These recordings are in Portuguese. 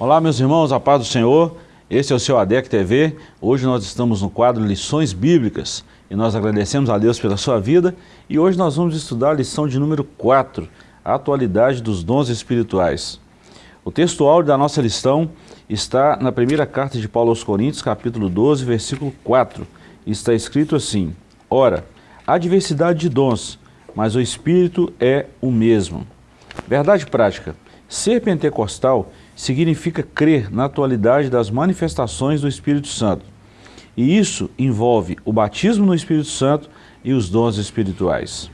Olá, meus irmãos, a paz do Senhor. Esse é o seu ADEC TV. Hoje nós estamos no quadro Lições Bíblicas e nós agradecemos a Deus pela sua vida. E hoje nós vamos estudar a lição de número 4, a atualidade dos dons espirituais. O texto áudio da nossa lição está na primeira carta de Paulo aos Coríntios, capítulo 12, versículo 4. Está escrito assim, Ora, há diversidade de dons, mas o Espírito é o mesmo. Verdade prática, ser pentecostal significa crer na atualidade das manifestações do Espírito Santo. E isso envolve o batismo no Espírito Santo e os dons espirituais.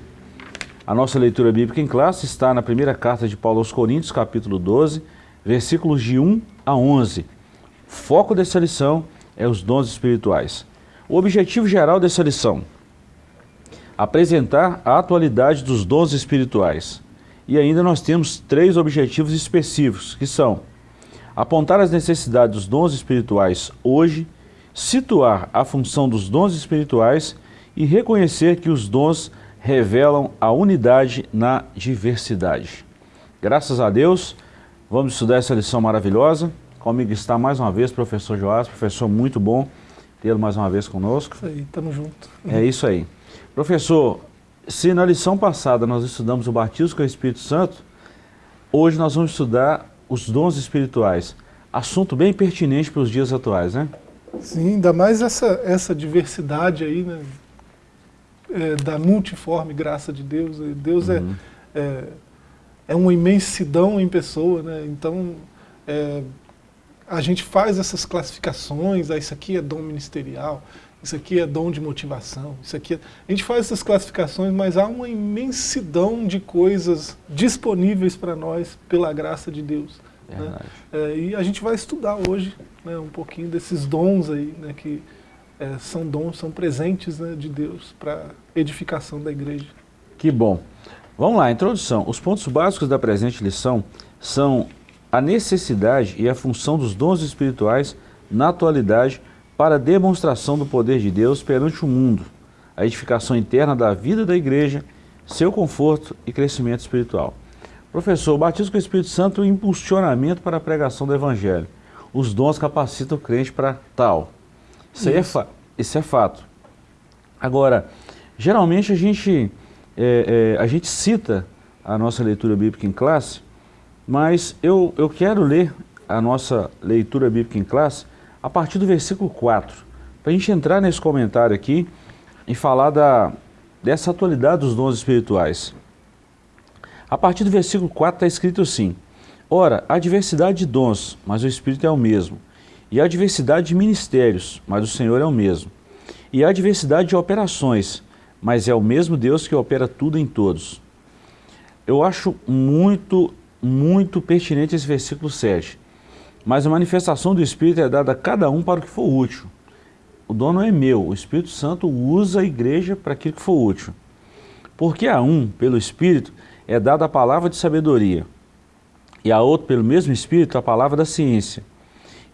A nossa leitura bíblica em classe está na primeira carta de Paulo aos Coríntios, capítulo 12, versículos de 1 a 11. Foco dessa lição é os dons espirituais. O objetivo geral dessa lição, apresentar a atualidade dos dons espirituais. E ainda nós temos três objetivos específicos, que são apontar as necessidades dos dons espirituais hoje, situar a função dos dons espirituais e reconhecer que os dons revelam a unidade na diversidade. Graças a Deus, vamos estudar essa lição maravilhosa. Comigo está mais uma vez o professor Joás, professor muito bom tê-lo mais uma vez conosco. Isso aí, estamos juntos. É isso aí. Professor, se na lição passada nós estudamos o batismo com o Espírito Santo, hoje nós vamos estudar os dons espirituais. Assunto bem pertinente para os dias atuais, né? Sim, ainda mais essa, essa diversidade aí, né? É, da multiforme graça de Deus. Deus é, uhum. é, é, é uma imensidão em pessoa, né? Então, é, a gente faz essas classificações, ah, isso aqui é dom ministerial, isso aqui é dom de motivação, isso aqui é... A gente faz essas classificações, mas há uma imensidão de coisas disponíveis para nós pela graça de Deus. Né? É, e a gente vai estudar hoje né, um pouquinho desses dons aí, né, que é, são dons, são presentes né, de Deus para edificação da igreja. Que bom. Vamos lá, introdução. Os pontos básicos da presente lição são a necessidade e a função dos dons espirituais na atualidade para a demonstração do poder de Deus perante o mundo, a edificação interna da vida da igreja, seu conforto e crescimento espiritual. Professor, o batismo com o Espírito Santo é um impulsionamento para a pregação do Evangelho. Os dons capacitam o crente para tal. Isso, é Isso. É, isso é fato. Agora, geralmente a gente, é, é, a gente cita a nossa leitura bíblica em classe, mas eu, eu quero ler a nossa leitura bíblica em classe a partir do versículo 4, para a gente entrar nesse comentário aqui e falar da, dessa atualidade dos dons espirituais. A partir do versículo 4 está escrito assim, Ora, há diversidade de dons, mas o Espírito é o mesmo. E há diversidade de ministérios, mas o Senhor é o mesmo. E há diversidade de operações, mas é o mesmo Deus que opera tudo em todos. Eu acho muito, muito pertinente esse versículo 7. Mas a manifestação do Espírito é dada a cada um para o que for útil. O dom não é meu, o Espírito Santo usa a igreja para aquilo que for útil. Porque a um, pelo Espírito, é dada a palavra de sabedoria, e a outro, pelo mesmo Espírito, a palavra da ciência,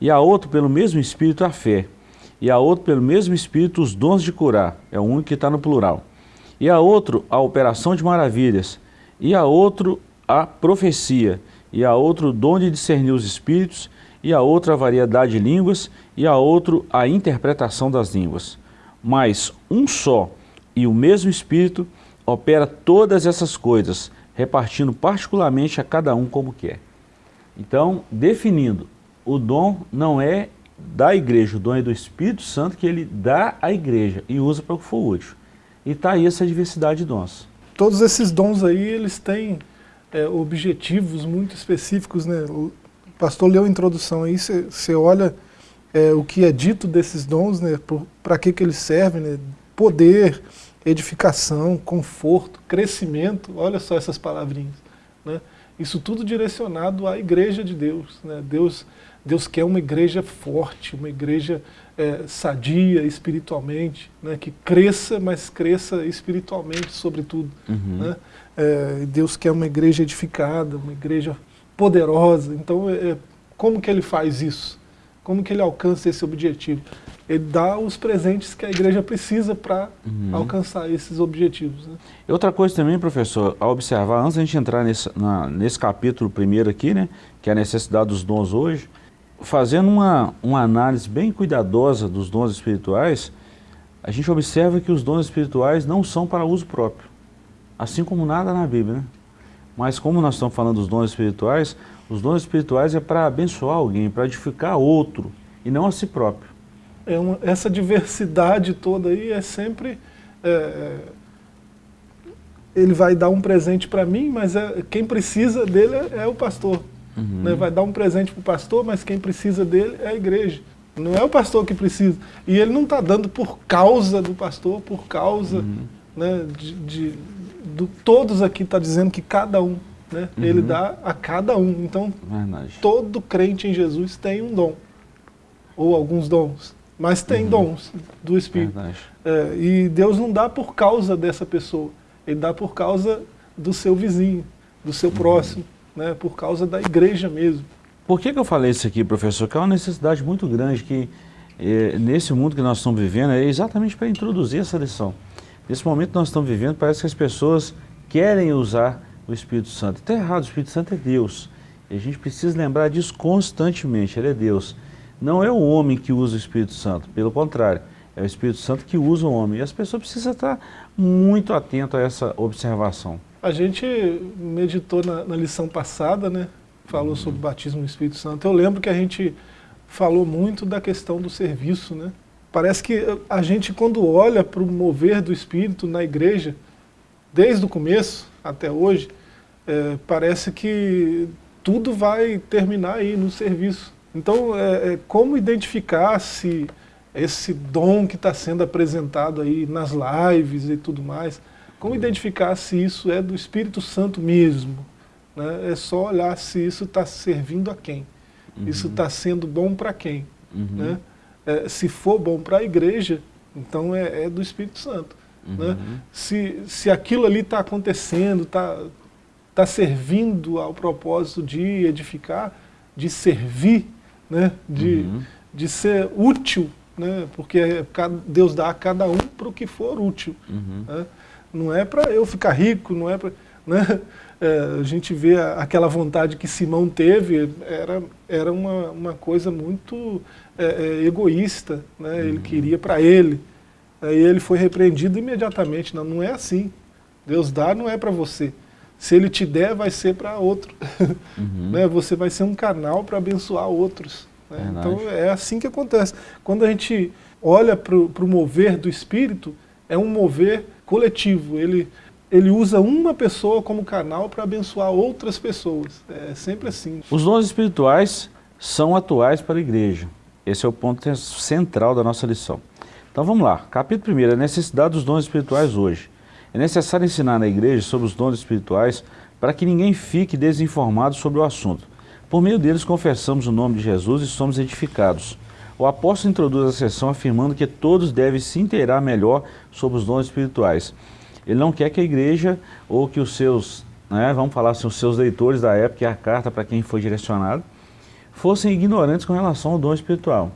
e a outro, pelo mesmo Espírito, a fé, e a outro, pelo mesmo Espírito, os dons de curar, é o único que está no plural, e a outro, a operação de maravilhas, e a outro, a profecia, e a outro, o dom de discernir os Espíritos, e a outra a variedade de línguas, e a outro a interpretação das línguas. Mas um só e o mesmo Espírito opera todas essas coisas, repartindo particularmente a cada um como quer. Então, definindo, o dom não é da igreja, o dom é do Espírito Santo que ele dá à igreja e usa para o que for útil. E está aí essa diversidade de dons. Todos esses dons aí, eles têm é, objetivos muito específicos, né? pastor leu a introdução aí, você olha é, o que é dito desses dons, né, para que, que eles servem, né, poder, edificação, conforto, crescimento, olha só essas palavrinhas. Né, isso tudo direcionado à igreja de Deus. Né, Deus, Deus quer uma igreja forte, uma igreja é, sadia espiritualmente, né, que cresça, mas cresça espiritualmente sobretudo. Uhum. Né, é, Deus quer uma igreja edificada, uma igreja poderosa. Então, é, é, como que ele faz isso? Como que ele alcança esse objetivo? Ele dá os presentes que a igreja precisa para uhum. alcançar esses objetivos. Né? Outra coisa também, professor, a observar, antes da gente entrar nesse, na, nesse capítulo primeiro aqui, né, que é a necessidade dos dons hoje, fazendo uma, uma análise bem cuidadosa dos dons espirituais, a gente observa que os dons espirituais não são para uso próprio, assim como nada na Bíblia, né? Mas como nós estamos falando dos dons espirituais, os dons espirituais é para abençoar alguém, para edificar outro, e não a si próprio. É uma, essa diversidade toda aí é sempre... É, é ele vai dar um presente para mim, mas é, quem precisa dele é, é o pastor. Uhum. Né? Vai dar um presente para o pastor, mas quem precisa dele é a igreja. Não é o pastor que precisa. E ele não está dando por causa do pastor, por causa uhum. né, de, de do, todos aqui está dizendo que cada um, né, uhum. ele dá a cada um. Então, Verdade. todo crente em Jesus tem um dom, ou alguns dons, mas tem uhum. dons do Espírito. É, e Deus não dá por causa dessa pessoa, ele dá por causa do seu vizinho, do seu uhum. próximo, né, por causa da igreja mesmo. Por que, que eu falei isso aqui, professor? Que é uma necessidade muito grande que, eh, nesse mundo que nós estamos vivendo, é exatamente para introduzir essa lição. Nesse momento que nós estamos vivendo, parece que as pessoas querem usar o Espírito Santo. Está errado, o Espírito Santo é Deus. E a gente precisa lembrar disso constantemente, ele é Deus. Não é o homem que usa o Espírito Santo, pelo contrário, é o Espírito Santo que usa o homem. E as pessoas precisam estar muito atentas a essa observação. A gente meditou na, na lição passada, né? falou sobre o batismo no Espírito Santo. Eu lembro que a gente falou muito da questão do serviço, né? Parece que a gente, quando olha para o mover do Espírito na igreja, desde o começo até hoje, é, parece que tudo vai terminar aí no serviço. Então, é, é como identificar se esse dom que está sendo apresentado aí nas lives e tudo mais, como identificar se isso é do Espírito Santo mesmo? Né? É só olhar se isso está servindo a quem. Uhum. Isso está sendo bom para quem. Uhum. Né? É, se for bom para a igreja, então é, é, do Espírito Santo. Uhum. Né? Se, se aquilo ali está acontecendo, está tá servindo ao propósito de edificar, de servir, né? de, uhum. de ser útil, né? porque Deus dá a cada um para o que for útil. Uhum. Né? Não é para eu ficar rico, não é para... Né? É, a gente vê a, aquela vontade que Simão teve, era, era uma, uma coisa muito é, é, egoísta, né? ele uhum. queria para ele. Aí ele foi repreendido imediatamente, não, não é assim. Deus dá, não é para você. Se ele te der, vai ser para outro. Uhum. né? Você vai ser um canal para abençoar outros. Né? Então é assim que acontece. Quando a gente olha para o mover do Espírito, é um mover coletivo. Ele, ele usa uma pessoa como canal para abençoar outras pessoas. É sempre assim. Os dons espirituais são atuais para a igreja. Esse é o ponto central da nossa lição. Então vamos lá. Capítulo 1, a necessidade dos dons espirituais hoje. É necessário ensinar na igreja sobre os dons espirituais para que ninguém fique desinformado sobre o assunto. Por meio deles confessamos o nome de Jesus e somos edificados. O apóstolo introduz a sessão afirmando que todos devem se inteirar melhor sobre os dons espirituais. Ele não quer que a igreja ou que os seus, né, vamos falar assim, os seus leitores da época, e a carta para quem foi direcionado, fossem ignorantes com relação ao dom espiritual,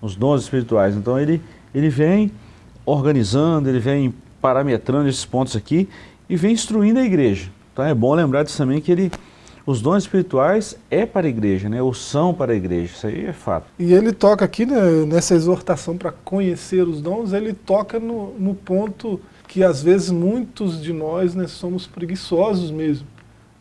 os dons espirituais. Então ele, ele vem organizando, ele vem parametrando esses pontos aqui e vem instruindo a igreja. Então é bom lembrar disso também que ele, os dons espirituais é para a igreja, né? ou são para a igreja, isso aí é fato. E ele toca aqui, né, nessa exortação para conhecer os dons, ele toca no, no ponto que às vezes muitos de nós né, somos preguiçosos mesmo.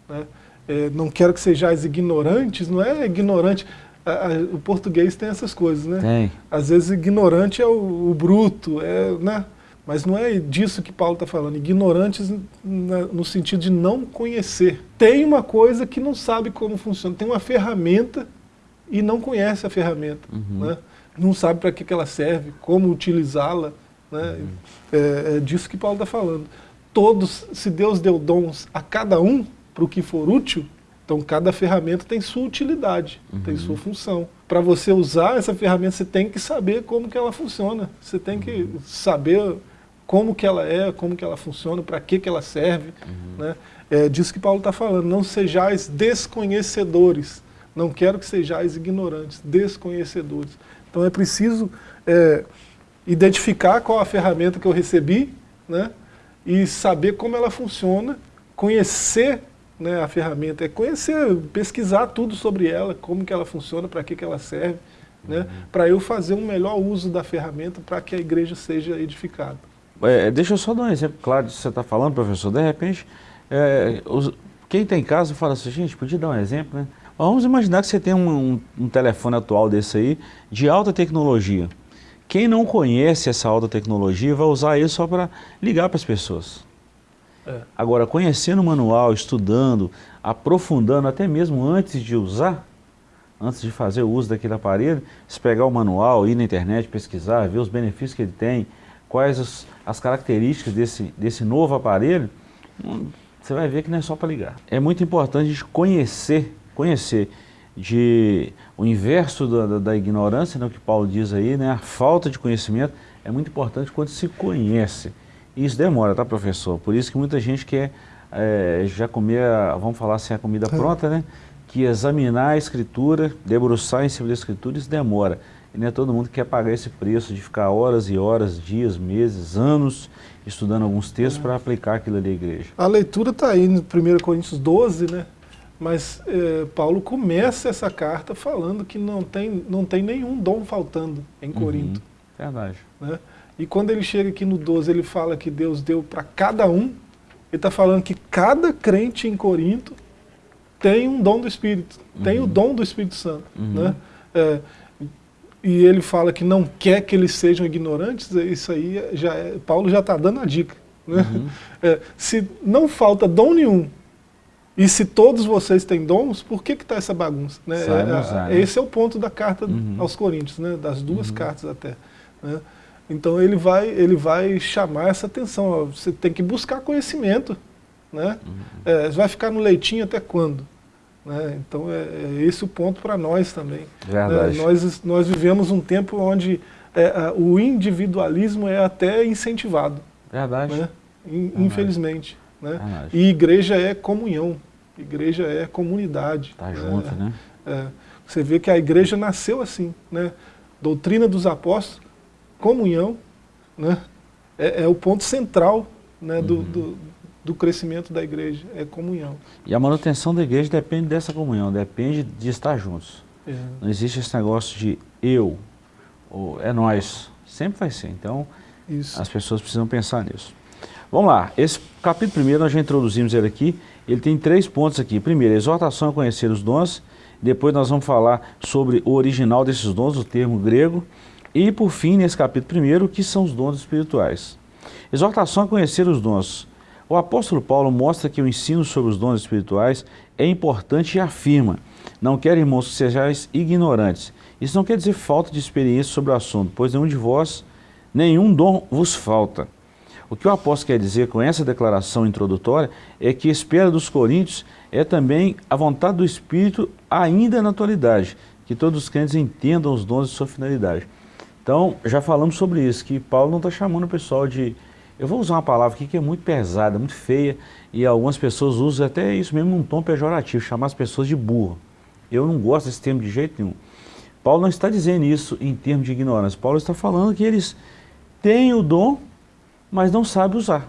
Né? É, não quero que sejais ignorantes, não é ignorante, a, a, o português tem essas coisas, né? Tem. Às vezes ignorante é o, o bruto, é, né? mas não é disso que Paulo está falando, ignorantes na, no sentido de não conhecer. Tem uma coisa que não sabe como funciona, tem uma ferramenta e não conhece a ferramenta, uhum. né? não sabe para que, que ela serve, como utilizá-la, né? Uhum. É, é, disso que Paulo está falando. Todos, se Deus deu dons a cada um, para o que for útil, então cada ferramenta tem sua utilidade, uhum. tem sua função. Para você usar essa ferramenta, você tem que saber como que ela funciona. Você tem que uhum. saber como que ela é, como que ela funciona, para que, que ela serve. Uhum. Né? É disso que Paulo está falando. Não sejais desconhecedores. Não quero que sejais ignorantes, desconhecedores. Então é preciso é, identificar qual a ferramenta que eu recebi, né? e saber como ela funciona, conhecer né, a ferramenta, é conhecer, pesquisar tudo sobre ela, como que ela funciona, para que, que ela serve, né, uhum. para eu fazer um melhor uso da ferramenta para que a igreja seja edificada. É, deixa eu só dar um exemplo claro disso que você está falando, professor. De repente, é, os, quem tem casa fala assim, gente, podia dar um exemplo, né? Vamos imaginar que você tem um, um, um telefone atual desse aí, de alta tecnologia. Quem não conhece essa alta tecnologia vai usar ele só para ligar para as pessoas. É. Agora, conhecendo o manual, estudando, aprofundando, até mesmo antes de usar, antes de fazer o uso daquele aparelho, se pegar o manual, ir na internet, pesquisar, ver os benefícios que ele tem, quais as, as características desse, desse novo aparelho, hum, você vai ver que não é só para ligar. É muito importante a gente conhecer, conhecer de o inverso da, da, da ignorância, né, o que Paulo diz aí, né, a falta de conhecimento, é muito importante quando se conhece. Isso demora, tá, professor? Por isso que muita gente quer é, já comer, vamos falar assim, a comida é. pronta, né? Que examinar a escritura, debruçar em cima da escritura, isso demora. E não é todo mundo que quer pagar esse preço de ficar horas e horas, dias, meses, anos, estudando alguns textos é. para aplicar aquilo ali à igreja. A leitura está aí no 1 Coríntios 12, né? Mas é, Paulo começa essa carta falando que não tem, não tem nenhum dom faltando em Corinto. Uhum, verdade. Né? E quando ele chega aqui no 12, ele fala que Deus deu para cada um, ele está falando que cada crente em Corinto tem um dom do Espírito, uhum. tem o dom do Espírito Santo. Uhum. Né? É, e ele fala que não quer que eles sejam ignorantes, é, isso aí já é, Paulo já está dando a dica. Né? Uhum. É, se não falta dom nenhum, e se todos vocês têm dons, por que está essa bagunça? Né? É, é, esse é o ponto da carta uhum. aos Coríntios, né? das duas uhum. cartas até. Né? Então ele vai, ele vai chamar essa atenção, você tem que buscar conhecimento. Né? Uhum. É, vai ficar no leitinho até quando? Né? Então é, é, esse o ponto para nós também. Né? Nós, nós vivemos um tempo onde é, o individualismo é até incentivado. Verdade. Né? Verdade. Infelizmente. Né? E igreja é comunhão, igreja é comunidade. Tá junto, né? É, você vê que a igreja nasceu assim, né? Doutrina dos apóstolos, comunhão, né? É, é o ponto central né, do, uhum. do, do, crescimento da igreja, é comunhão. E a manutenção da igreja depende dessa comunhão, depende de estar juntos. É. Não existe esse negócio de eu, ou é nós, sempre vai ser. Então, Isso. as pessoas precisam pensar nisso. Vamos lá, esse capítulo primeiro nós já introduzimos ele aqui, ele tem três pontos aqui. Primeiro, exortação a conhecer os dons, depois nós vamos falar sobre o original desses dons, o termo grego, e por fim, nesse capítulo primeiro, o que são os dons espirituais. Exortação a conhecer os dons. O apóstolo Paulo mostra que o ensino sobre os dons espirituais é importante e afirma, não quero, irmãos, que sejais ignorantes. Isso não quer dizer falta de experiência sobre o assunto, pois nenhum de vós, nenhum dom vos falta. O que o apóstolo quer dizer com essa declaração introdutória é que a espera dos coríntios é também a vontade do Espírito ainda na atualidade, que todos os crentes entendam os dons e sua finalidade. Então, já falamos sobre isso, que Paulo não está chamando o pessoal de... Eu vou usar uma palavra aqui que é muito pesada, muito feia, e algumas pessoas usam até isso mesmo num tom pejorativo, chamar as pessoas de burro. Eu não gosto desse termo de jeito nenhum. Paulo não está dizendo isso em termos de ignorância. Paulo está falando que eles têm o dom, mas não sabem usar.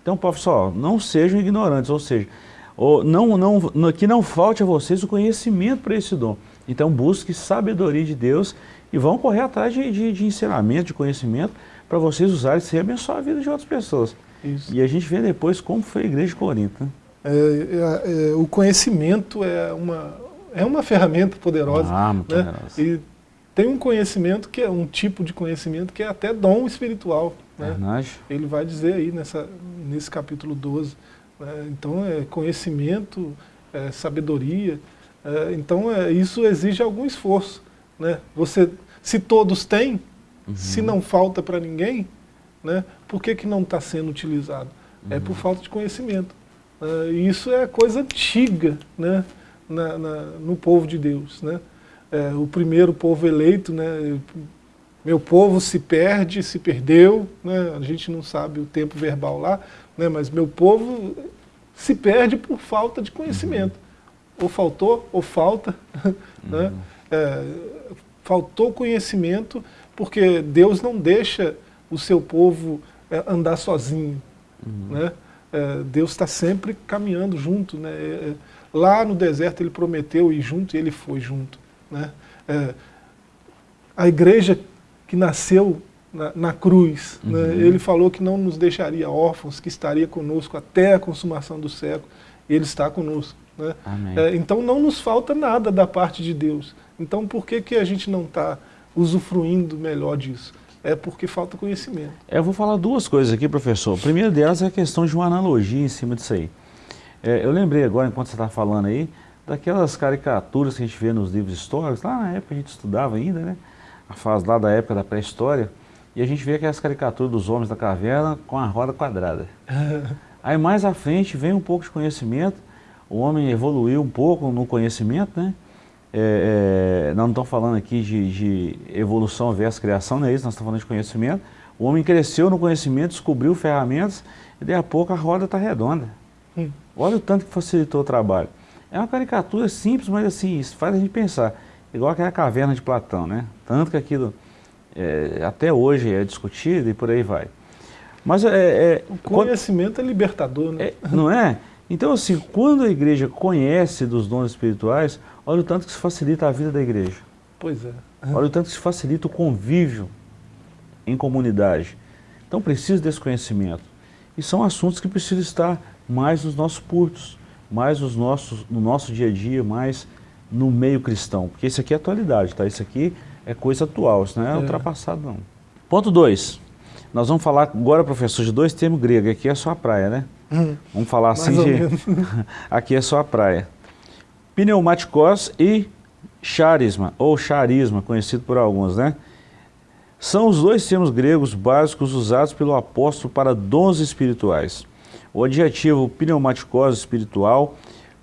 Então, professor, não sejam ignorantes, ou seja, ou não, não, que não falte a vocês o conhecimento para esse dom. Então, busque sabedoria de Deus e vão correr atrás de, de, de ensinamento, de conhecimento, para vocês usarem e abençoar a vida de outras pessoas. Isso. E a gente vê depois como foi a igreja de Corinto. Né? É, é, é, o conhecimento é uma, é uma ferramenta poderosa. Ah, muito né? poderosa. E tem um conhecimento que é um tipo de conhecimento que é até dom espiritual. Né? Ele vai dizer aí nessa, nesse capítulo 12. Né? Então é conhecimento, é sabedoria. É, então é, isso exige algum esforço. Né? Você, se todos têm, uhum. se não falta para ninguém, né? por que, que não está sendo utilizado? Uhum. É por uhum. falta de conhecimento. Uh, isso é coisa antiga né? Na, na, no povo de Deus. Né? É, o primeiro povo eleito, né? meu povo se perde, se perdeu, né? a gente não sabe o tempo verbal lá, né? mas meu povo se perde por falta de conhecimento. Uhum. Ou faltou, ou falta. Né? É, faltou conhecimento, porque Deus não deixa o seu povo é, andar sozinho. Uhum. Né? É, Deus está sempre caminhando junto. Né? É, é, lá no deserto ele prometeu ir junto e ele foi junto. Né? É, a igreja que nasceu na, na cruz, né? uhum. né? ele falou que não nos deixaria órfãos, que estaria conosco até a consumação do século. Ele está conosco. Né? Então não nos falta nada da parte de Deus. Então por que, que a gente não está usufruindo melhor disso? É porque falta conhecimento. É, eu vou falar duas coisas aqui, professor. A primeira delas é a questão de uma analogia em cima disso aí. É, eu lembrei agora, enquanto você está falando aí, daquelas caricaturas que a gente vê nos livros históricos, lá na época a gente estudava ainda, né? A fase lá da época da pré-história, e a gente vê aquelas caricaturas dos homens da caverna com a roda quadrada. aí mais à frente vem um pouco de conhecimento, o homem evoluiu um pouco no conhecimento, né? É, é, nós não estamos falando aqui de, de, evolução versus criação, não é isso, nós estamos falando de conhecimento. O homem cresceu no conhecimento, descobriu ferramentas e daí a pouco a roda está redonda. Hum. Olha o tanto que facilitou o trabalho. É uma caricatura simples, mas assim, isso faz a gente pensar. Igual aquela caverna de Platão, né? Tanto que aquilo é, até hoje é discutido e por aí vai. Mas é, é o conhecimento quando, é libertador, né? É, não é? Então assim, quando a igreja conhece dos dons espirituais, Olha o tanto que se facilita a vida da igreja. Pois é. Olha o tanto que se facilita o convívio em comunidade. Então precisa desse conhecimento. E são assuntos que precisam estar mais nos nossos cultos, mais nos nossos, no nosso dia a dia, mais no meio cristão. Porque isso aqui é atualidade, tá? Isso aqui é coisa atual, isso não é, é. ultrapassado não. Ponto 2. Nós vamos falar agora, professor, de dois termos gregos. Aqui é só a praia, né? Vamos falar assim de... aqui é só a praia pneumaticos e charisma, ou charisma, conhecido por alguns, né? São os dois termos gregos básicos usados pelo apóstolo para dons espirituais. O adjetivo pneumaticos espiritual,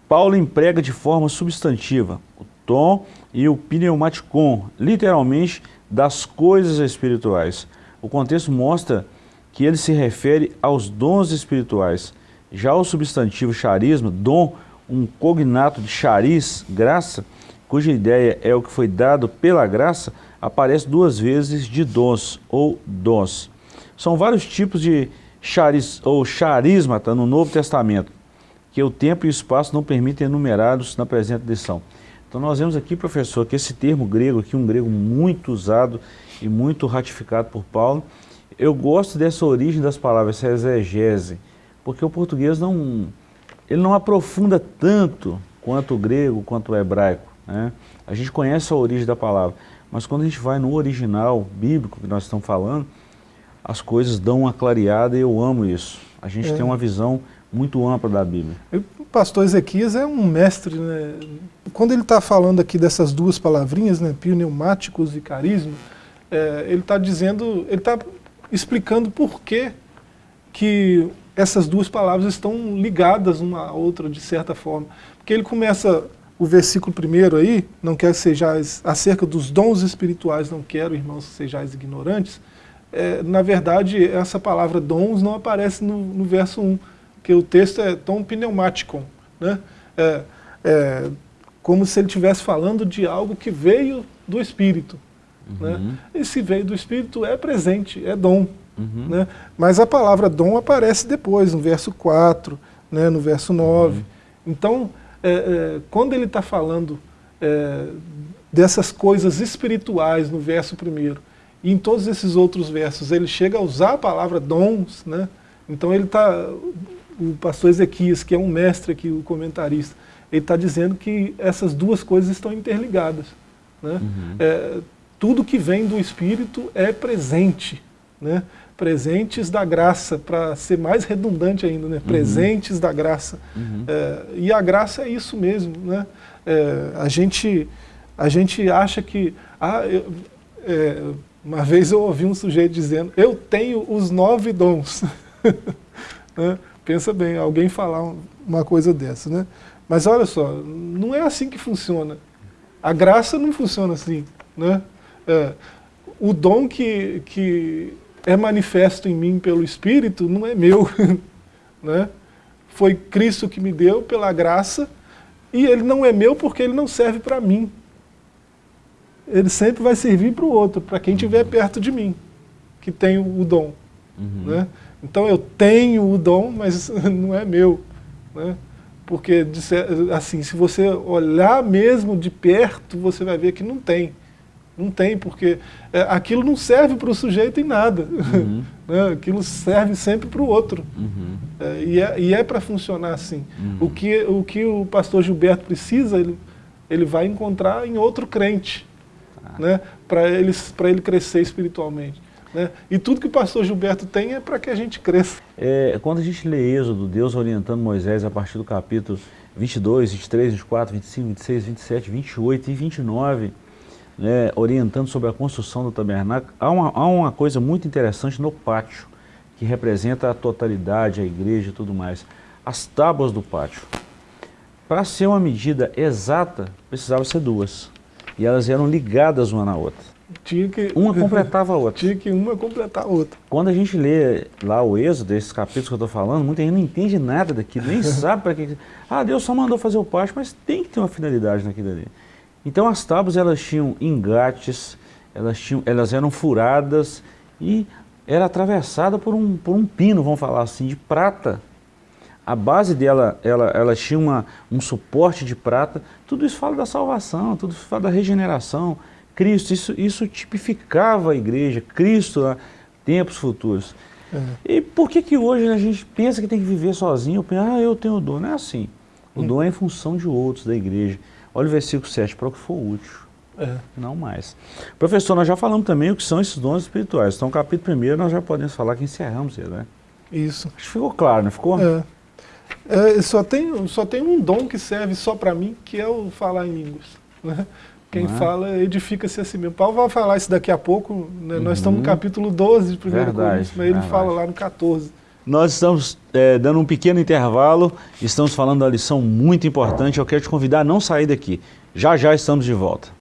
Paulo emprega de forma substantiva, o tom e o pneumaticon, literalmente das coisas espirituais. O contexto mostra que ele se refere aos dons espirituais. Já o substantivo charisma, dom, um cognato de charis, graça, cuja ideia é o que foi dado pela graça, aparece duas vezes de dons ou dons. São vários tipos de charis ou charismata no Novo Testamento, que o tempo e o espaço não permitem enumerados na presente lição. Então nós vemos aqui, professor, que esse termo grego aqui, um grego muito usado e muito ratificado por Paulo, eu gosto dessa origem das palavras, essa exegese, porque o português não, ele não aprofunda tanto quanto o grego, quanto o hebraico. Né? A gente conhece a origem da palavra, mas quando a gente vai no original bíblico que nós estamos falando, as coisas dão uma clareada e eu amo isso. A gente é. tem uma visão muito ampla da Bíblia. O pastor Ezequias é um mestre, né? Quando ele está falando aqui dessas duas palavrinhas, né, pneumáticos e carisma, é, ele está dizendo, ele está explicando por que, que essas duas palavras estão ligadas uma à outra de certa forma. Porque ele começa o versículo primeiro aí, não quero que sejais, acerca dos dons espirituais, não quero, irmãos, que sejais ignorantes. É, na verdade, essa palavra dons não aparece no, no verso 1, porque o texto é tom pneumático, né? É, é, como se ele estivesse falando de algo que veio do Espírito. Né? Uhum. Né? E se veio do Espírito, é presente, é dom. Uhum. Né? Mas a palavra dom aparece depois, no verso 4, né, no verso 9. Uhum. Então, é, é, quando ele está falando é, dessas coisas espirituais no verso 1, e em todos esses outros versos ele chega a usar a palavra dons, né? então ele está, o pastor Ezequias, que é um mestre aqui, o comentarista, ele está dizendo que essas duas coisas estão interligadas. Né? Uhum. É, tudo que vem do Espírito é presente. Né? Presentes da graça, para ser mais redundante ainda, né? Uhum. presentes da graça. Uhum. É, e a graça é isso mesmo. Né? É, a, gente, a gente acha que... Ah, eu, é, uma vez eu ouvi um sujeito dizendo, eu tenho os nove dons. né? Pensa bem, alguém falar uma coisa dessa. Né? Mas olha só, não é assim que funciona. A graça não funciona assim. Né? É, o dom que, que é manifesto em mim pelo Espírito não é meu. né? Foi Cristo que me deu pela graça e ele não é meu porque ele não serve para mim. Ele sempre vai servir para o outro, para quem estiver perto de mim, que tem o dom. Uhum. Né? Então eu tenho o dom, mas não é meu. Né? Porque, assim, se você olhar mesmo de perto, você vai ver que não tem. Não tem, porque é, aquilo não serve para o sujeito em nada. Uhum. né? Aquilo serve sempre para o outro. Uhum. É, e é, e é para funcionar assim. Uhum. O, que, o que o pastor Gilberto precisa, ele, ele vai encontrar em outro crente, ah. né? para ele, ele crescer espiritualmente. Né? E tudo que o pastor Gilberto tem é para que a gente cresça. É, quando a gente lê Êxodo, Deus orientando Moisés a partir do capítulo 22, 23, 24, 25, 26, 27, 28 e 29, né, orientando sobre a construção do tabernáculo, há uma, há uma coisa muito interessante no pátio, que representa a totalidade, a igreja e tudo mais. As tábuas do pátio. Para ser uma medida exata, precisava ser duas. E elas eram ligadas uma na outra. Tinha que, uma completava a outra. Tinha que uma completar a outra. Quando a gente lê lá o êxodo, esses capítulos que eu estou falando, muita gente não entende nada daquilo, nem sabe para que... Ah, Deus só mandou fazer o pátio, mas tem que ter uma finalidade naquilo ali. Então as tábuas elas tinham engates, elas, tinham, elas eram furadas e era atravessada por um, por um pino, vamos falar assim, de prata. A base dela, ela, ela tinha uma, um suporte de prata. Tudo isso fala da salvação, tudo isso fala da regeneração. Cristo, isso, isso tipificava a igreja, Cristo, né, tempos futuros. É. E por que que hoje a gente pensa que tem que viver sozinho? Penso, ah, eu tenho dom. Não é assim. O hum. dom é em função de outros, da igreja. Olha o versículo 7, para o que for útil. É. Não mais. Professor, nós já falamos também o que são esses dons espirituais. Então, capítulo 1 nós já podemos falar que encerramos ele, né? Isso. Acho que ficou claro, não ficou? É. é só, tem, só tem um dom que serve só para mim, que é o falar em línguas. Né? Quem é? fala edifica-se a si mesmo. Paulo vai falar isso daqui a pouco, né? uhum. nós estamos no capítulo 12 de 1 Coríntios, mas ele verdade. fala lá no 14. Nós estamos é, dando um pequeno intervalo, estamos falando da lição muito importante, eu quero te convidar a não sair daqui. Já já estamos de volta.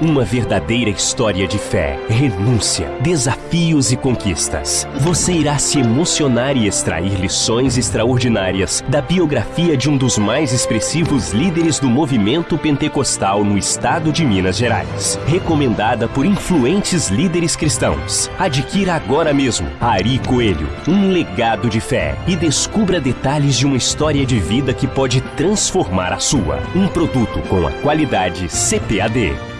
Uma verdadeira história de fé, renúncia, desafios e conquistas. Você irá se emocionar e extrair lições extraordinárias da biografia de um dos mais expressivos líderes do movimento pentecostal no estado de Minas Gerais. Recomendada por influentes líderes cristãos. Adquira agora mesmo Ari Coelho, um legado de fé e descubra detalhes de uma história de vida que pode transformar a sua. Um produto com a qualidade CPAD.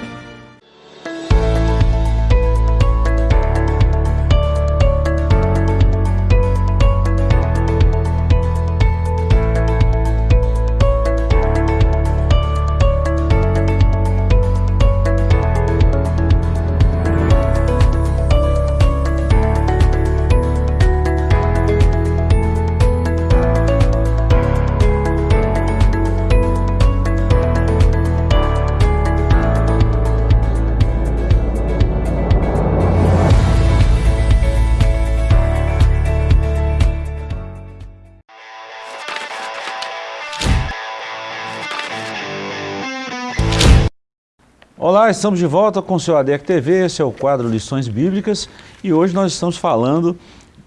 Estamos de volta com o seu ADEC TV, esse é o quadro Lições Bíblicas e hoje nós estamos falando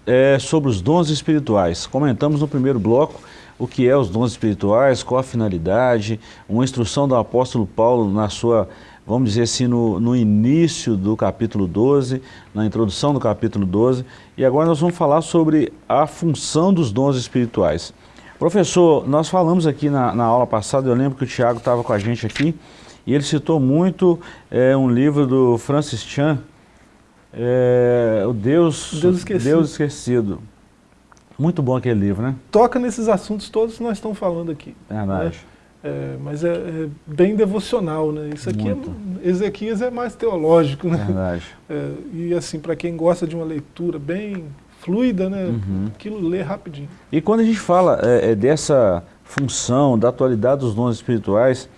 é, sobre os dons espirituais. Comentamos no primeiro bloco o que é os dons espirituais, qual a finalidade, uma instrução do apóstolo Paulo na sua, vamos dizer assim, no, no início do capítulo 12, na introdução do capítulo 12, e agora nós vamos falar sobre a função dos dons espirituais. Professor, nós falamos aqui na, na aula passada, eu lembro que o Tiago estava com a gente aqui, e ele citou muito é, um livro do Francis Chan, é, o Deus, Deus, Esquecido. Deus Esquecido. Muito bom aquele livro, né? Toca nesses assuntos todos que nós estamos falando aqui. Verdade. Né? É, mas é, é, bem devocional, né? Isso aqui, é, Ezequias é mais teológico, né? Verdade. É, e assim, para quem gosta de uma leitura bem fluida, né? Uhum. Aquilo lê rapidinho. E quando a gente fala é, é, dessa função, da atualidade dos dons espirituais,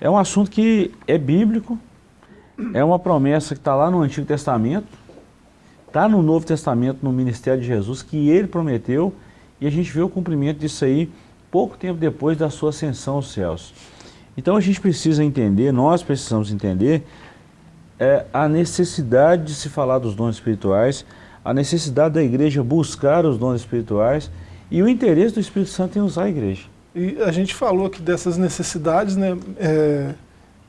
é um assunto que é bíblico, é uma promessa que está lá no Antigo Testamento, está no Novo Testamento, no ministério de Jesus, que ele prometeu, e a gente vê o cumprimento disso aí pouco tempo depois da sua ascensão aos céus. Então a gente precisa entender, nós precisamos entender é, a necessidade de se falar dos dons espirituais, a necessidade da igreja buscar os dons espirituais e o interesse do Espírito Santo em usar a igreja. E a gente falou aqui dessas necessidades, né? É,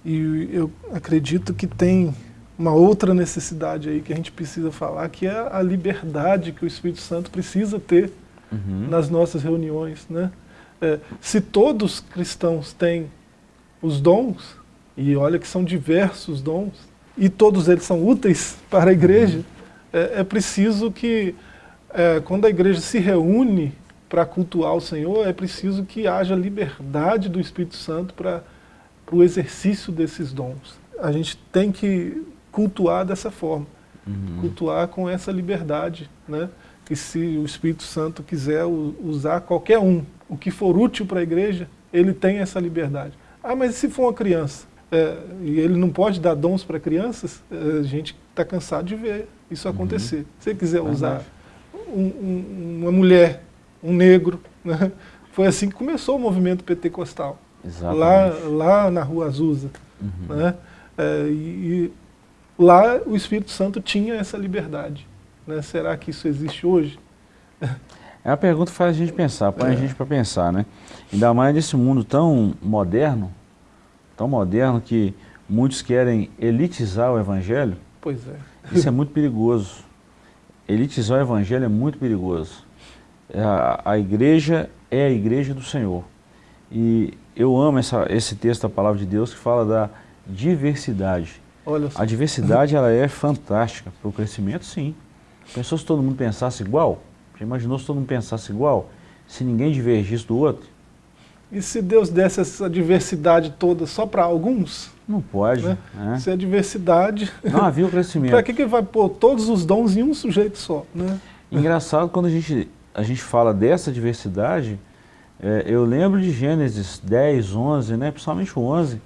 E eu acredito que tem uma outra necessidade aí que a gente precisa falar, que é a liberdade que o Espírito Santo precisa ter uhum. nas nossas reuniões. Né? É, se todos cristãos têm os dons, e olha que são diversos dons, e todos eles são úteis para a igreja, uhum. é, é, preciso que, é, quando a igreja se reúne para cultuar o Senhor, é preciso que haja liberdade do Espírito Santo para o exercício desses dons. A gente tem que cultuar dessa forma, uhum. cultuar com essa liberdade, né? que se o Espírito Santo quiser usar qualquer um, o que for útil para a igreja, ele tem essa liberdade. Ah, mas se for uma criança, é, e ele não pode dar dons para crianças, é, a gente está cansado de ver isso uhum. acontecer. Se ele quiser usar um, um, uma mulher, um negro, né? foi assim que começou o movimento pentecostal, lá, lá na Rua Azusa. Uhum. Né? É, e, e lá o Espírito Santo tinha essa liberdade. Né? Será que isso existe hoje? É uma pergunta que faz a gente pensar, põe é. a gente para pensar, né? Ainda mais nesse mundo tão moderno, tão moderno que muitos querem elitizar o evangelho. Pois é. Isso é muito perigoso. Elitizar o evangelho é muito perigoso. É a, a igreja é a igreja do Senhor. E eu amo essa, esse texto da palavra de Deus que fala da diversidade. A diversidade ela é fantástica para o crescimento, sim. Pensou se todo mundo pensasse igual? Já imaginou se todo mundo pensasse igual? Se ninguém divergisse do outro? E se Deus desse essa diversidade toda só para alguns? Não pode. Né? É. Se a diversidade... Não havia o crescimento. para que, que vai pôr todos os dons em um sujeito só? Né? Engraçado, quando a gente, a gente fala dessa diversidade, é, eu lembro de Gênesis 10, 11, né? principalmente o 11,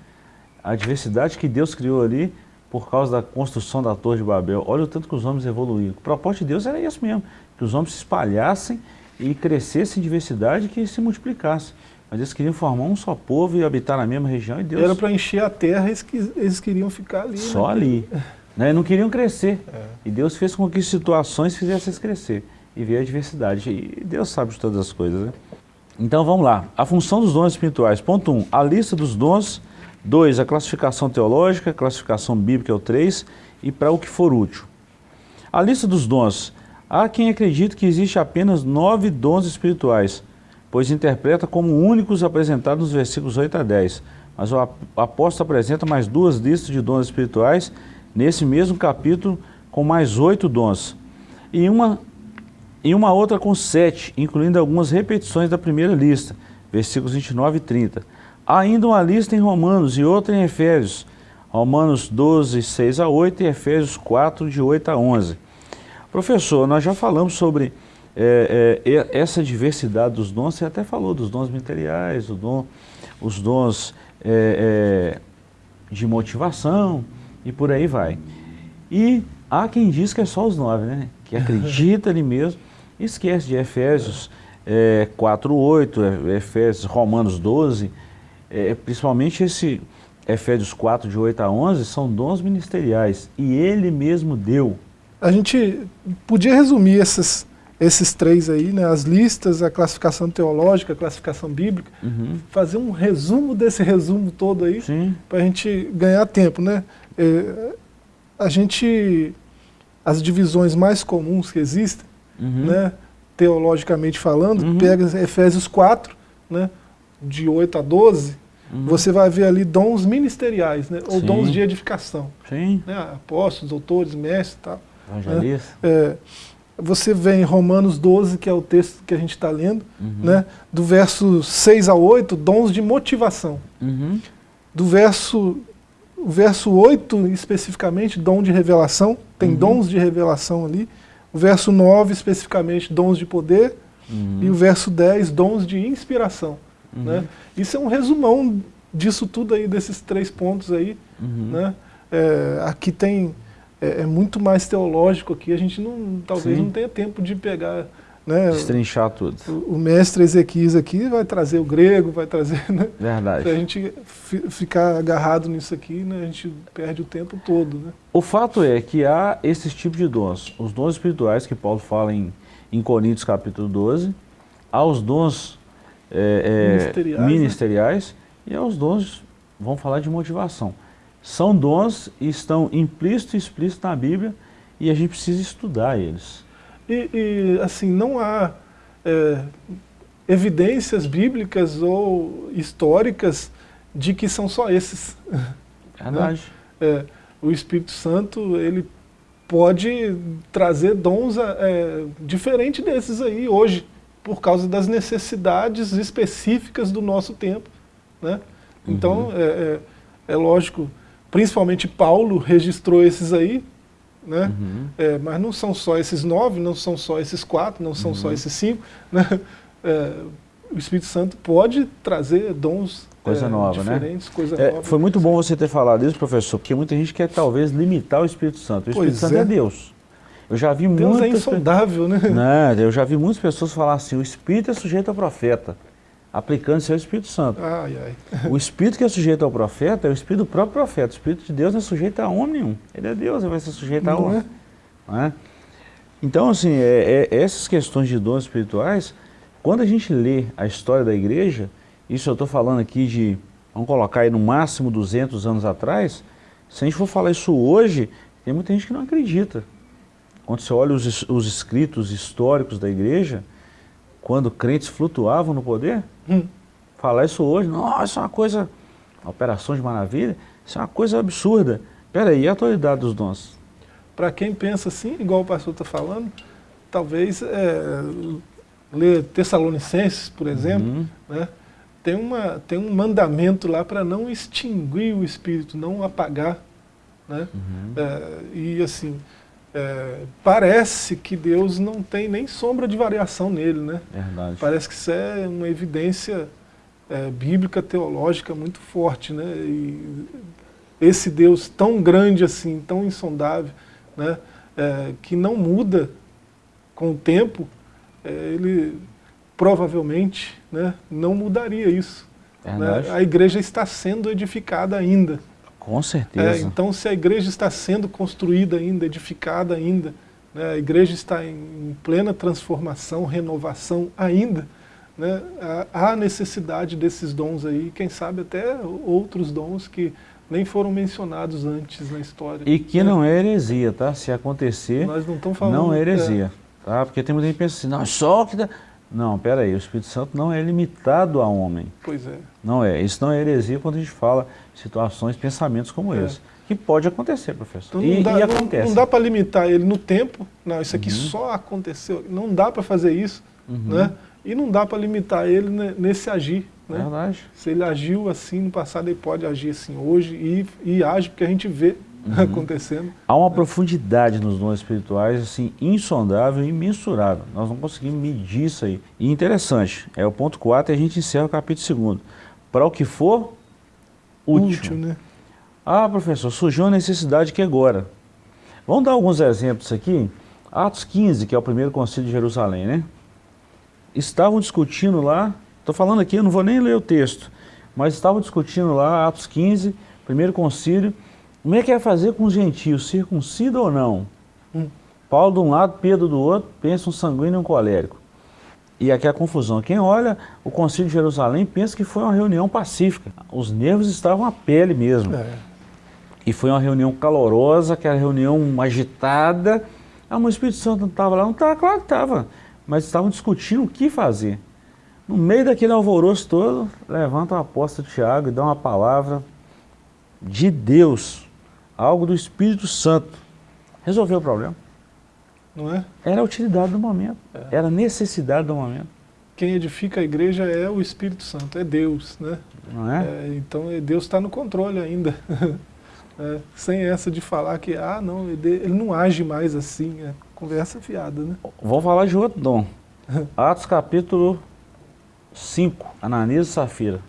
a diversidade que Deus criou ali, por causa da construção da Torre de Babel. Olha o tanto que os homens evoluíram. O propósito de Deus era isso mesmo, que os homens se espalhassem e crescessem em diversidade e que se multiplicassem. Mas eles queriam formar um só povo e habitar na mesma região e Deus... Era para encher a terra e eles queriam ficar ali. Só né? ali. Né? Não queriam crescer. É. E Deus fez com que situações fizessem eles crescer. E veio a diversidade. E Deus sabe de todas as coisas. Né? Então vamos lá. A função dos dons espirituais. Ponto 1. Um, a lista dos dons 2, a classificação teológica, a classificação bíblica é o 3, e para o que for útil. A lista dos dons. Há quem acredite que existe apenas nove dons espirituais, pois interpreta como únicos apresentados nos versículos 8 a 10. Mas o apóstolo apresenta mais duas listas de dons espirituais nesse mesmo capítulo, com mais oito dons. E uma, e uma outra com sete, incluindo algumas repetições da primeira lista, versículos 29 e 30. Há ainda uma lista em Romanos e outra em Efésios. Romanos 12, 6 a 8 e Efésios 4, de 8 a 11. Professor, nós já falamos sobre é, é, essa diversidade dos dons, você até falou dos dons materiais, dom, os dons é, é, de motivação e por aí vai. E há quem diz que é só os nove, né? que acredita ali mesmo, esquece de Efésios é, 4, 8, Efésios, Romanos 12, é, principalmente esse Efésios 4, de 8 a 11, são dons ministeriais, e ele mesmo deu. A gente podia resumir esses, esses três aí, né, as listas, a classificação teológica, a classificação bíblica, uhum. fazer um resumo desse resumo todo aí, para a gente ganhar tempo. Né? É, a gente, as divisões mais comuns que existem, uhum. né, teologicamente falando, uhum. pega Efésios 4, né, de 8 a 12, Uhum. Você vai ver ali dons ministeriais, né? ou Sim. dons de edificação. Sim. Né? Apóstolos, doutores, mestres e tal. Evangelista. Né? É, você vê em Romanos 12, que é o texto que a gente está lendo, uhum. né? do verso 6 a 8, dons de motivação. Uhum. Do verso, o verso 8, especificamente, dom de revelação, tem uhum. dons de revelação ali. O verso 9, especificamente, dons de poder. Uhum. E o verso 10, dons de inspiração. Uhum. Né? Isso é um resumão disso tudo aí, desses três pontos aí. Uhum. Né? É, aqui tem, é, é, muito mais teológico aqui, a gente não, talvez Sim. não tenha tempo de pegar... Né, Destrinchar tudo. O, o, mestre Ezequias aqui vai trazer o grego, vai trazer... Né, Verdade. Se a gente ficar agarrado nisso aqui, né, a gente perde o tempo todo. Né? O fato é que há esses tipos de dons. Os dons espirituais que Paulo fala em, em Coríntios capítulo 12, há os dons é, é, ministeriais, ministeriais né? e aos dons, vamos falar de motivação. são dons e estão implícitos e explícitos na Bíblia e a gente precisa estudar eles. E, e assim, não há é, evidências bíblicas ou históricas de que são só esses. Verdade. Né? É, o Espírito Santo, ele pode trazer dons é, diferente desses aí hoje, por causa das necessidades específicas do nosso tempo. Né? Então, uhum. é, é, é, lógico, principalmente Paulo registrou esses aí, né? Uhum. É, mas não são só esses nove, não são só esses quatro, não são uhum. só esses cinco. Né? É, o Espírito Santo pode trazer dons coisa é, nova, né? diferentes, né? coisa é, nova. Foi muito bom você ter falado isso, professor, porque muita gente quer talvez limitar o Espírito Santo. O Espírito pois Santo é. é Deus. Eu já vi Deus é insondável, né? Não, eu já vi muitas pessoas falar assim, o Espírito é sujeito ao profeta, aplicando isso ao Espírito Santo. Ai, ai. O Espírito que é sujeito ao profeta é o Espírito do próprio profeta. O Espírito de Deus não é sujeito a homem nenhum. Ele é Deus, ele vai ser sujeito a homem. É? Não é? Então, assim, é, é, essas questões de dons espirituais, quando a gente lê a história da igreja, isso eu estou falando aqui de, vamos colocar aí no máximo 200 anos atrás, se a gente for falar isso hoje, tem muita gente que não acredita. Quando você olha os, os escritos históricos da igreja, quando crentes flutuavam no poder, hum. falar isso hoje, nossa, isso é uma coisa, operação de maravilha, isso é uma coisa absurda. Peraí, e a atualidade dos dons? Para quem pensa assim, igual o pastor está falando, talvez é, ler Tessalonicenses, por exemplo, uhum. né, tem, uma, tem um mandamento lá para não extinguir o Espírito, não apagar. Né? Uhum. É, e assim, é, parece que Deus não tem nem sombra de variação nele, né? Verdade. Parece que isso é uma evidência é, bíblica, teológica muito forte, né? E esse Deus tão grande assim, tão insondável, né? É, que não muda com o tempo, é, ele provavelmente né, não mudaria isso. Né? A igreja está sendo edificada ainda. Com certeza. É, então, se a igreja está sendo construída ainda, edificada ainda, né, a igreja está em plena transformação, renovação ainda, né, há necessidade desses dons aí, quem sabe até outros dons que nem foram mencionados antes na história. E que né? não é heresia, tá? Se acontecer, Nós não, falando, não é heresia. É. Tá? Porque tem muita gente que pensa assim, não, só que... Não, peraí, o Espírito Santo não é limitado a homem. Pois é. Não é. Isso não é heresia quando a gente fala situações, pensamentos como é. esse. Que pode acontecer, professor. Então, e, dá, e acontece. Não, dá para limitar ele no tempo. Não, isso aqui uhum. só aconteceu. Não dá para fazer isso. Uhum. Né? E não dá para limitar ele nesse agir. Né? Verdade. Se ele agiu assim no passado, ele pode agir assim hoje e, e age porque a gente vê uhum. acontecendo. Há uma profundidade nos dons espirituais, assim, insondável e imensurável. Nós não conseguimos medir isso aí. E interessante, é o ponto 4 e a gente encerra o capítulo 2. Para o que for útil. útil né? Ah, professor, surgiu uma necessidade que agora. Vamos dar alguns exemplos aqui. Atos 15, que é o primeiro concílio de Jerusalém, né? Estavam discutindo lá, estou falando aqui, eu não vou nem ler o texto, mas estavam discutindo lá, Atos 15, primeiro concílio, como é que é fazer com os gentios, circuncida ou não? Hum. Paulo de um lado, Pedro do outro, pensa um sanguíneo e um colérico. E aqui é a confusão. Quem olha o Concílio de Jerusalém pensa que foi uma reunião pacífica. Os nervos estavam à pele mesmo. É. E foi uma reunião calorosa, aquela reunião agitada. Ah, mas o Espírito Santo não estava lá? Não estava, claro que estava. Mas estavam discutindo o que fazer. No meio daquele alvoroço todo, levanta o apóstolo Tiago e dá uma palavra de Deus algo do Espírito Santo. Resolveu o problema. Não é? Era a utilidade do momento, é. era a necessidade do momento. Quem edifica a igreja é o Espírito Santo, é Deus, né? Não é? é então é, Deus está no controle ainda. é, sem essa de falar que, ah, não, ele, ele não age mais assim, é conversa fiada, né? Vamos falar de outro dom. Atos capítulo 5, Ananias e Safira.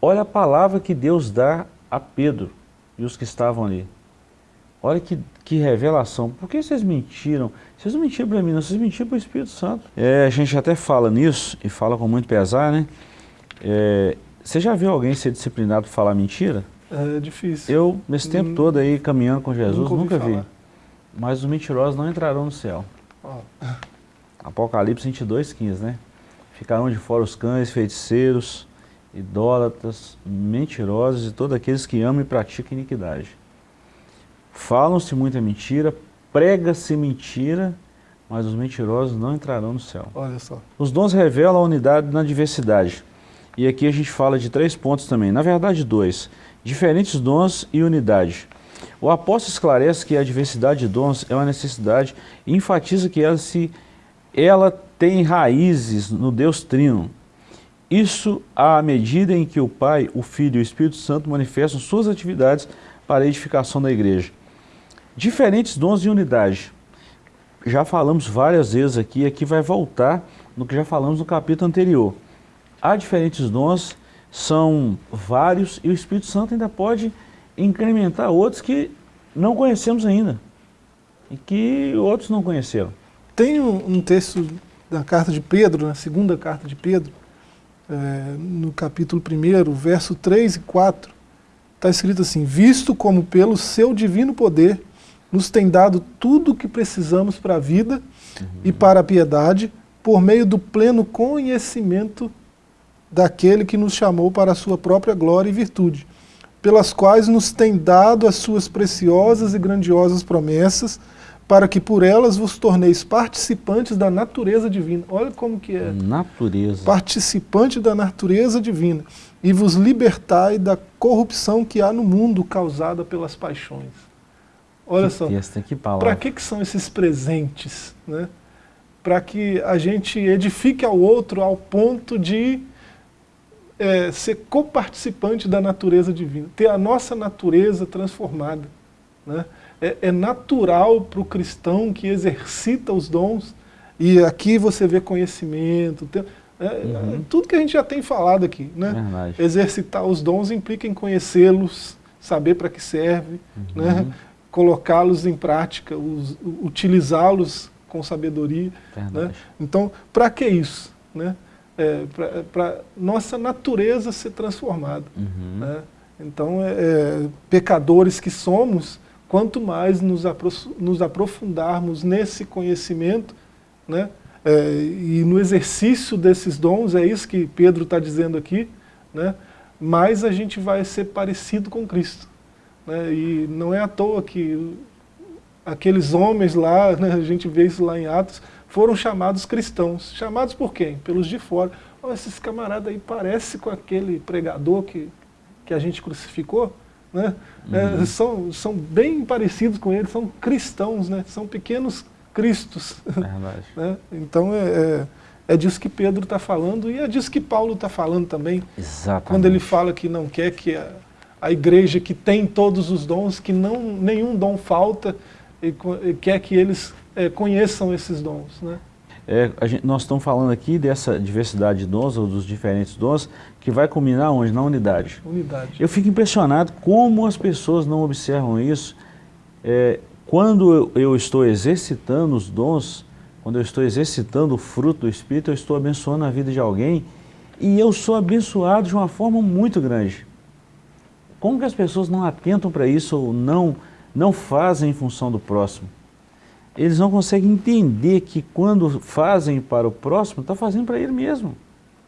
Olha a palavra que Deus dá a Pedro e os que estavam ali. Olha que, que revelação. Por que vocês mentiram? Vocês não mentiram para mim, não, vocês mentiram para o Espírito Santo. É, a gente até fala nisso, e fala com muito pesar, né? É, você já viu alguém ser disciplinado por falar mentira? É difícil. Eu, nesse tempo hum, todo aí, caminhando com Jesus, nunca, vi. Mas os mentirosos não entrarão no céu. Oh. Apocalipse 22, 15, né? Ficarão de fora os cães, feiticeiros, idólatras, mentirosos e todos aqueles que amam e praticam iniquidade. Falam-se muita mentira, prega-se mentira, mas os mentirosos não entrarão no céu. Olha só. Os dons revelam a unidade na diversidade. E aqui a gente fala de três pontos também, na verdade dois. Diferentes dons e unidade. O apóstolo esclarece que a diversidade de dons é uma necessidade e enfatiza que ela, se, ela tem raízes no Deus Trino. Isso à medida em que o Pai, o Filho e o Espírito Santo manifestam suas atividades para a edificação da igreja. Diferentes dons e unidade. Já falamos várias vezes aqui, aqui vai voltar no que já falamos no capítulo anterior. Há diferentes dons, são vários, e o Espírito Santo ainda pode incrementar outros que não conhecemos ainda, e que outros não conheceram. Tem um, um texto da carta de Pedro, na segunda carta de Pedro, é, no capítulo 1, verso 3 e 4, está escrito assim, visto como pelo seu divino poder nos tem dado tudo o que precisamos para a vida uhum. e para a piedade, por meio do pleno conhecimento daquele que nos chamou para a sua própria glória e virtude, pelas quais nos tem dado as suas preciosas e grandiosas promessas, para que por elas vos torneis participantes da natureza divina. Olha como que é. Natureza. Participante da natureza divina. E vos libertai da corrupção que há no mundo causada pelas paixões. Olha que só. Para que, que são esses presentes? Né? Para que a gente edifique ao outro ao ponto de é, ser coparticipante da natureza divina, ter a nossa natureza transformada. Né? é, é natural para o cristão que exercita os dons, e aqui você vê conhecimento, tem, é, uhum. tudo que a gente já tem falado aqui. Né? Exercitar os dons implica em conhecê-los, saber para que serve, uhum. né? colocá-los em prática, utilizá-los com sabedoria. Né? Então, para que isso? Né? É, para nossa natureza ser transformada. Uhum. Né? Então, é, é, pecadores que somos, quanto mais nos, nos aprofundarmos nesse conhecimento, né, é, e no exercício desses dons, é isso que Pedro está dizendo aqui, né, mais a gente vai ser parecido com Cristo. Né, e não é à toa que aqueles homens lá, né, a gente vê isso lá em Atos, foram chamados cristãos. Chamados por quem? Pelos de fora. Oh, esses camaradas aí parecem com aquele pregador que, que a gente crucificou né? Uhum. É, são, são bem parecidos com eles, são cristãos, né? são pequenos cristos. É né? Então é, é, é, disso que Pedro está falando e é disso que Paulo está falando também. Exatamente. Quando ele fala que não quer que a, a igreja que tem todos os dons, que não, nenhum dom falta, e, e quer que eles é, conheçam esses dons. Né? É, gente, nós estamos falando aqui dessa diversidade de dons, ou dos diferentes dons, que vai culminar onde? Na unidade. Unidade. Eu fico impressionado como as pessoas não observam isso. É, quando eu, eu, estou exercitando os dons, quando eu estou exercitando o fruto do Espírito, eu estou abençoando a vida de alguém e eu sou abençoado de uma forma muito grande. Como que as pessoas não atentam para isso ou não, não fazem em função do próximo? Eles não conseguem entender que quando fazem para o próximo, está fazendo para ele mesmo.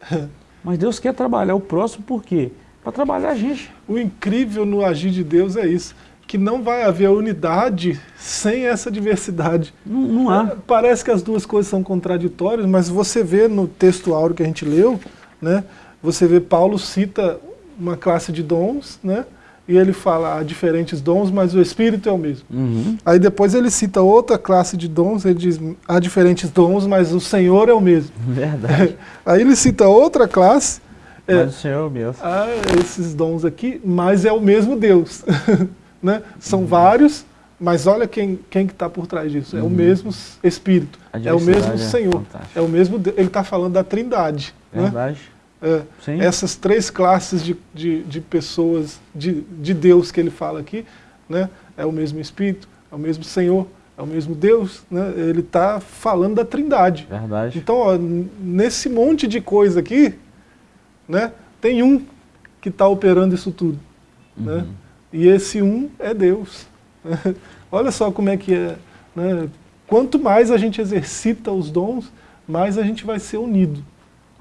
Mas Deus quer trabalhar o próximo por quê? Para trabalhar a gente. O incrível no agir de Deus é isso, que não vai haver unidade sem essa diversidade. Não, não há. É, parece que as duas coisas são contraditórias, mas você vê no texto áureo que a gente leu, né, você vê Paulo cita uma classe de dons, né, e ele fala há diferentes dons, mas o Espírito é o mesmo. Uhum. Aí depois ele cita outra classe de dons, ele diz há diferentes dons, mas o Senhor é o mesmo. Verdade. Aí ele cita outra classe. É, mas é, o Senhor é o mesmo. Ah, esses dons aqui, mas é o mesmo Deus. né? São uhum. vários, mas olha quem, quem que está por trás disso. É o uhum. mesmo Espírito, é o mesmo é Senhor. É o mesmo Ele está falando da trindade. Né? Verdade. Né? É, essas três classes de, de, de pessoas, de, de Deus que ele fala aqui, né, é o mesmo Espírito, é o mesmo Senhor, é o mesmo Deus, né, ele está falando da trindade. Verdade. Então, ó, nesse monte de coisa aqui, né, tem um que está operando isso tudo. Né, uhum. Né, e esse um é Deus. Olha só como é que é. Né, quanto mais a gente exercita os dons, mais a gente vai ser unido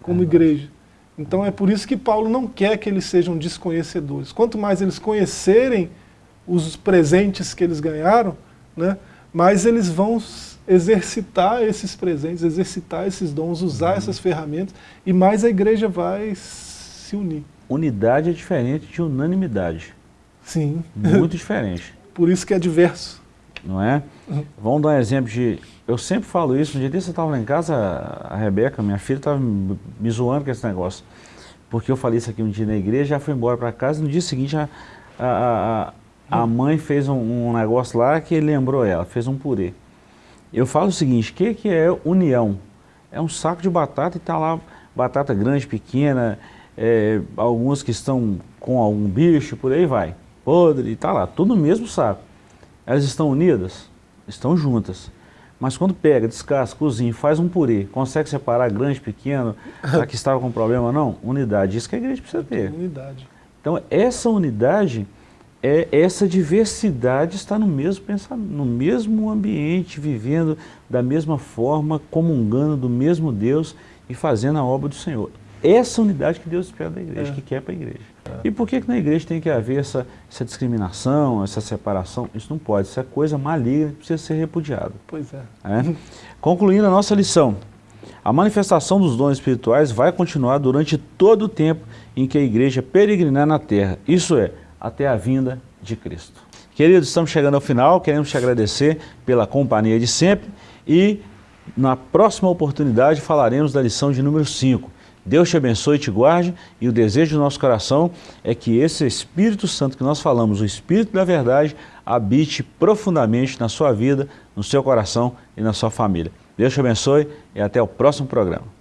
como Verdade. igreja. Então é por isso que Paulo não quer que eles sejam desconhecedores. Quanto mais eles conhecerem os presentes que eles ganharam, né, mais eles vão exercitar esses presentes, exercitar esses dons, usar uhum. essas ferramentas, e mais a igreja vai se unir. Unidade é diferente de unanimidade. Sim. Muito diferente. Por isso que é diverso. Não é? Vamos dar um exemplo de... Eu sempre falo isso, no dia desse eu estava lá em casa, a Rebeca, minha filha, estava me zoando com esse negócio. Porque eu falei isso aqui um dia na igreja, já foi embora para casa, no dia seguinte a, a, a, a mãe fez um, um, negócio lá que lembrou ela, fez um purê. Eu falo o seguinte, o que, que é união? É um saco de batata e está lá batata grande, pequena, é, alguns que estão com algum bicho, por aí vai, podre, e está lá, tudo no mesmo saco. Elas estão unidas? Estão juntas. Mas quando pega, descasca, cozinha, faz um purê, consegue separar grande, pequeno, a que estava com problema não? Unidade, isso que a igreja precisa ter. Unidade. Então essa unidade é essa diversidade está no mesmo pensamento, no mesmo ambiente, vivendo da mesma forma, comungando do mesmo Deus e fazendo a obra do Senhor. Essa unidade que Deus espera da igreja, é. que quer para a igreja. É. E por que, que na igreja tem que haver essa, essa discriminação, essa separação? Isso não pode, isso é coisa maligna que precisa ser repudiada. Pois é. é? Concluindo a nossa lição, a manifestação dos dons espirituais vai continuar durante todo o tempo em que a igreja peregrinar na terra. Isso é, até a vinda de Cristo. Queridos, estamos chegando ao final, queremos te agradecer pela companhia de sempre e na próxima oportunidade falaremos da lição de número 5. Deus te abençoe e te guarde e o desejo do nosso coração é que esse Espírito Santo que nós falamos, o Espírito da verdade, habite profundamente na sua vida, no seu coração e na sua família. Deus te abençoe e até o próximo programa.